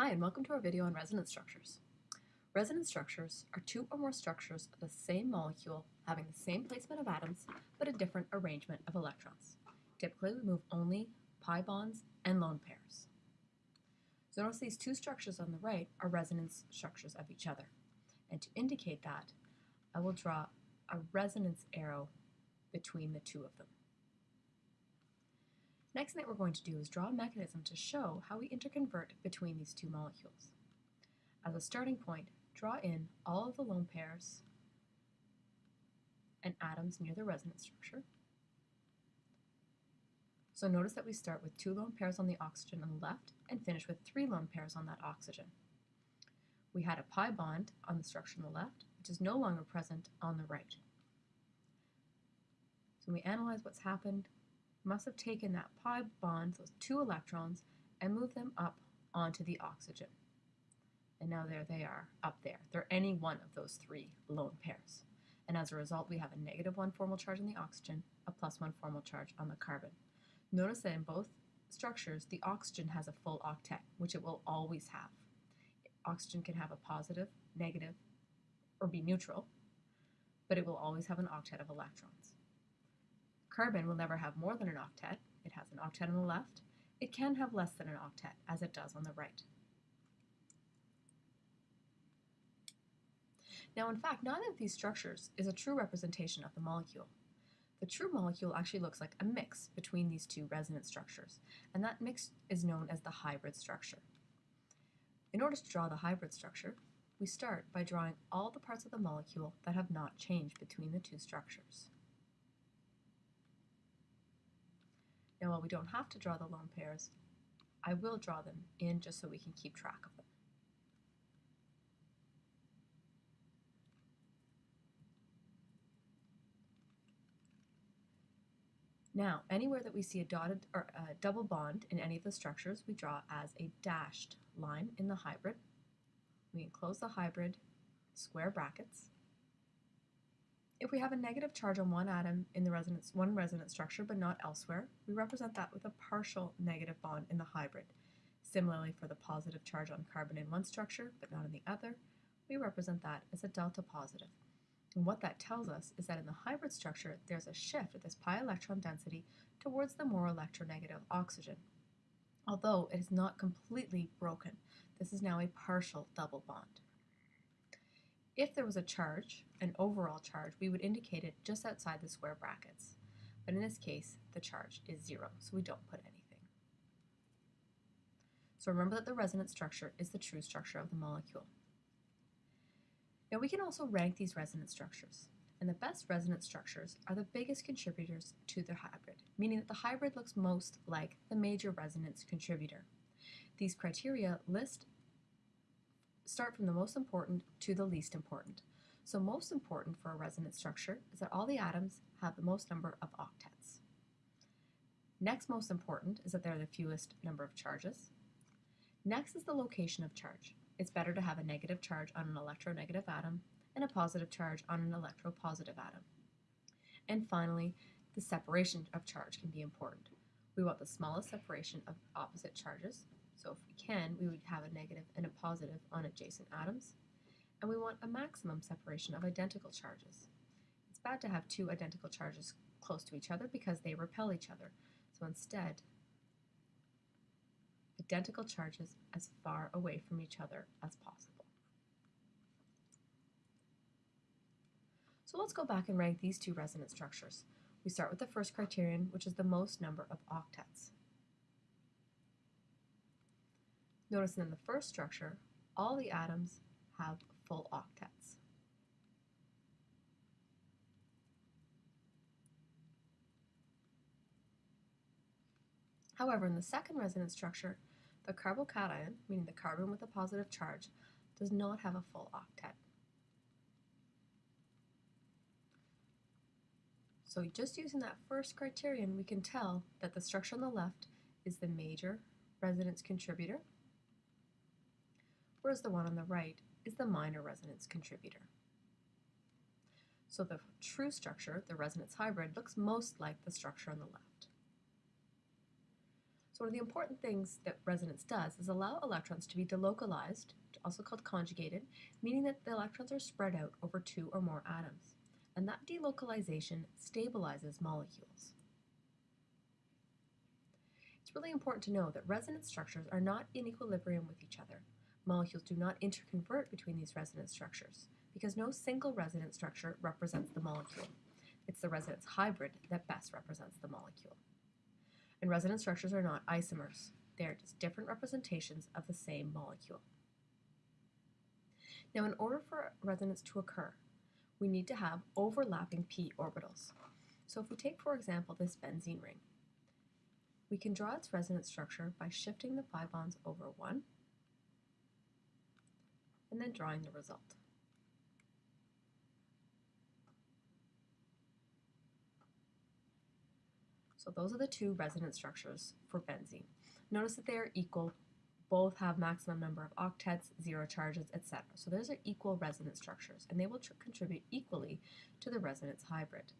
Hi, and welcome to our video on resonance structures. Resonance structures are two or more structures of the same molecule having the same placement of atoms but a different arrangement of electrons. Typically, we move only pi bonds and lone pairs. So notice these two structures on the right are resonance structures of each other. And to indicate that, I will draw a resonance arrow between the two of them. Next thing that we're going to do is draw a mechanism to show how we interconvert between these two molecules. As a starting point, draw in all of the lone pairs and atoms near the resonance structure. So notice that we start with two lone pairs on the oxygen on the left and finish with three lone pairs on that oxygen. We had a pi bond on the structure on the left, which is no longer present on the right. So when we analyze what's happened, must have taken that pi bond, those two electrons, and moved them up onto the oxygen. And now there they are, up there. They're any one of those three lone pairs. And as a result, we have a negative one formal charge on the oxygen, a plus one formal charge on the carbon. Notice that in both structures, the oxygen has a full octet, which it will always have. Oxygen can have a positive, negative, or be neutral, but it will always have an octet of electrons. Carbon will never have more than an octet. It has an octet on the left. It can have less than an octet, as it does on the right. Now, in fact, neither of these structures is a true representation of the molecule. The true molecule actually looks like a mix between these two resonance structures, and that mix is known as the hybrid structure. In order to draw the hybrid structure, we start by drawing all the parts of the molecule that have not changed between the two structures. Now while we don't have to draw the lone pairs, I will draw them in just so we can keep track of them. Now, anywhere that we see a dotted or a double bond in any of the structures, we draw as a dashed line in the hybrid. We enclose the hybrid square brackets. If we have a negative charge on one atom in the resonance, one resonance structure but not elsewhere, we represent that with a partial negative bond in the hybrid. Similarly, for the positive charge on carbon in one structure but not in the other, we represent that as a delta positive. And what that tells us is that in the hybrid structure, there's a shift of this pi electron density towards the more electronegative oxygen. Although it is not completely broken, this is now a partial double bond. If there was a charge, an overall charge, we would indicate it just outside the square brackets. But in this case, the charge is zero, so we don't put anything. So remember that the resonance structure is the true structure of the molecule. Now we can also rank these resonance structures, and the best resonance structures are the biggest contributors to the hybrid, meaning that the hybrid looks most like the major resonance contributor. These criteria list start from the most important to the least important. So most important for a resonance structure is that all the atoms have the most number of octets. Next most important is that there are the fewest number of charges. Next is the location of charge. It's better to have a negative charge on an electronegative atom and a positive charge on an electropositive atom. And finally, the separation of charge can be important. We want the smallest separation of opposite charges, can, we would have a negative and a positive on adjacent atoms. And we want a maximum separation of identical charges. It's bad to have two identical charges close to each other because they repel each other. So instead, identical charges as far away from each other as possible. So let's go back and rank these two resonance structures. We start with the first criterion, which is the most number of octets. Notice in the first structure, all the atoms have full octets. However, in the second resonance structure, the carbocation, meaning the carbon with a positive charge, does not have a full octet. So just using that first criterion, we can tell that the structure on the left is the major resonance contributor, whereas the one on the right is the minor resonance contributor. So the true structure, the resonance hybrid, looks most like the structure on the left. So one of the important things that resonance does is allow electrons to be delocalized, also called conjugated, meaning that the electrons are spread out over two or more atoms. And that delocalization stabilizes molecules. It's really important to know that resonance structures are not in equilibrium with each other. Molecules do not interconvert between these resonance structures because no single resonance structure represents the molecule. It's the resonance hybrid that best represents the molecule and resonance structures are not isomers. They are just different representations of the same molecule. Now, in order for resonance to occur, we need to have overlapping p orbitals. So if we take, for example, this benzene ring, we can draw its resonance structure by shifting the pi bonds over one and then drawing the result. So those are the two resonance structures for benzene. Notice that they are equal, both have maximum number of octets, zero charges, etc. So those are equal resonance structures, and they will contribute equally to the resonance hybrid.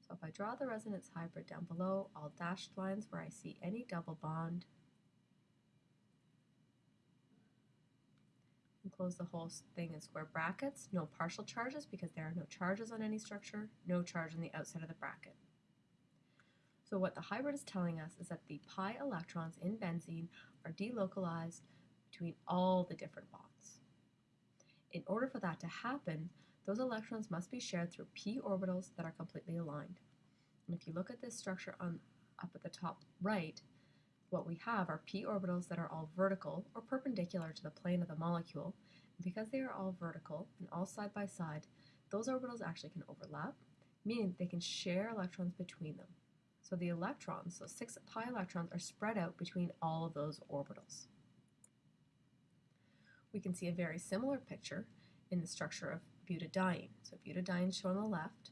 So if I draw the resonance hybrid down below, all dashed lines where I see any double bond, close the whole thing in square brackets, no partial charges because there are no charges on any structure, no charge on the outside of the bracket. So what the hybrid is telling us is that the pi electrons in benzene are delocalized between all the different bonds. In order for that to happen, those electrons must be shared through p orbitals that are completely aligned. And if you look at this structure on up at the top right, what we have are p orbitals that are all vertical or perpendicular to the plane of the molecule. Because they are all vertical and all side by side, those orbitals actually can overlap, meaning they can share electrons between them. So the electrons, so six pi electrons, are spread out between all of those orbitals. We can see a very similar picture in the structure of butadiene. So butadiene shown on the left.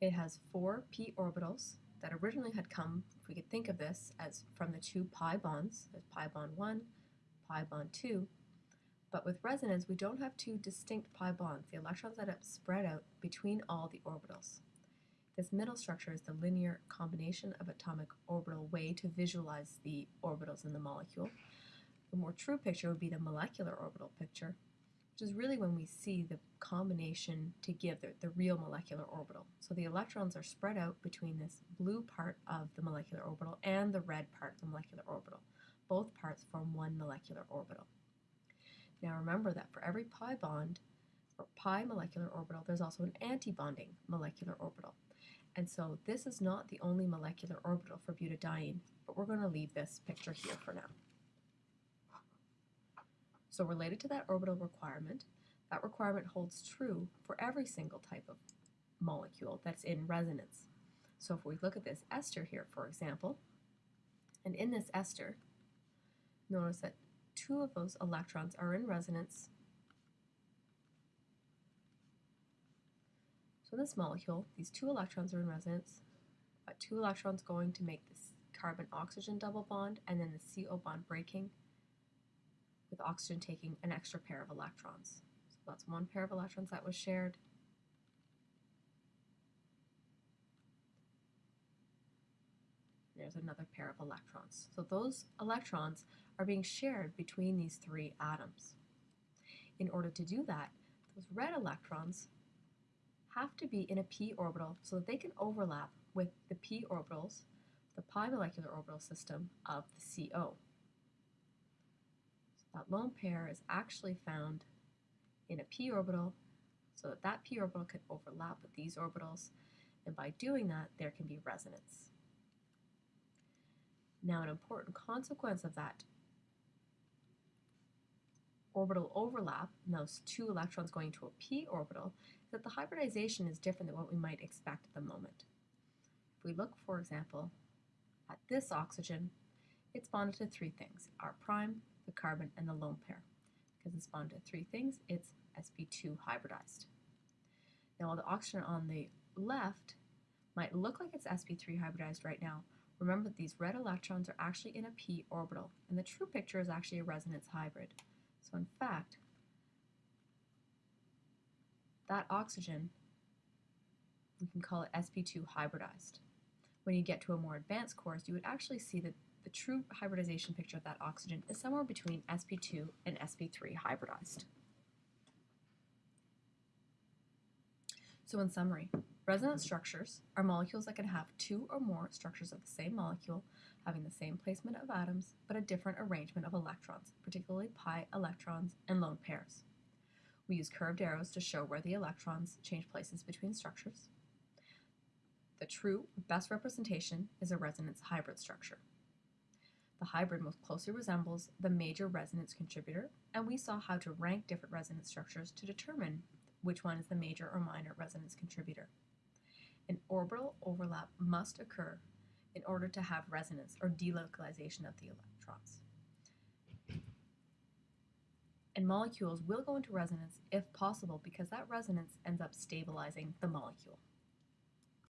It has four p orbitals that originally had come, if we could think of this, as from the two pi bonds, there's pi bond 1, pi bond 2, but with resonance we don't have two distinct pi bonds. The electrons end up spread out between all the orbitals. This middle structure is the linear combination of atomic orbital way to visualize the orbitals in the molecule. The more true picture would be the molecular orbital picture, which is really when we see the combination to give the, the real molecular orbital. So the electrons are spread out between this blue part of the molecular orbital and the red part of the molecular orbital. Both parts form one molecular orbital. Now remember that for every pi bond, or pi molecular orbital, there's also an antibonding molecular orbital. And so this is not the only molecular orbital for butadiene, but we're going to leave this picture here for now. So related to that orbital requirement, that requirement holds true for every single type of molecule that's in resonance. So if we look at this ester here, for example, and in this ester, notice that two of those electrons are in resonance So in this molecule, these two electrons are in resonance, but two electrons going to make this carbon-oxygen double bond, and then the CO bond breaking, with oxygen taking an extra pair of electrons. So that's one pair of electrons that was shared. There's another pair of electrons. So those electrons are being shared between these three atoms. In order to do that, those red electrons have to be in a p orbital so that they can overlap with the p orbitals, the pi molecular orbital system of the CO. So that lone pair is actually found in a p orbital so that that p orbital can overlap with these orbitals and by doing that there can be resonance. Now an important consequence of that orbital overlap, and those two electrons going to a p orbital, is that the hybridization is different than what we might expect at the moment. If we look, for example, at this oxygen, it's bonded to three things, R prime, the carbon, and the lone pair. Because it's bonded to three things, it's sp2 hybridized. Now while the oxygen on the left might look like it's sp3 hybridized right now, remember that these red electrons are actually in a p orbital, and the true picture is actually a resonance hybrid. So in fact, that oxygen, we can call it sp2 hybridized. When you get to a more advanced course, you would actually see that the true hybridization picture of that oxygen is somewhere between sp2 and sp3 hybridized. So, in summary, resonance structures are molecules that can have two or more structures of the same molecule having the same placement of atoms but a different arrangement of electrons, particularly pi electrons and lone pairs. We use curved arrows to show where the electrons change places between structures. The true, best representation is a resonance hybrid structure. The hybrid most closely resembles the major resonance contributor, and we saw how to rank different resonance structures to determine which one is the major or minor resonance contributor. An orbital overlap must occur in order to have resonance or delocalization of the electrons. And molecules will go into resonance if possible because that resonance ends up stabilizing the molecule.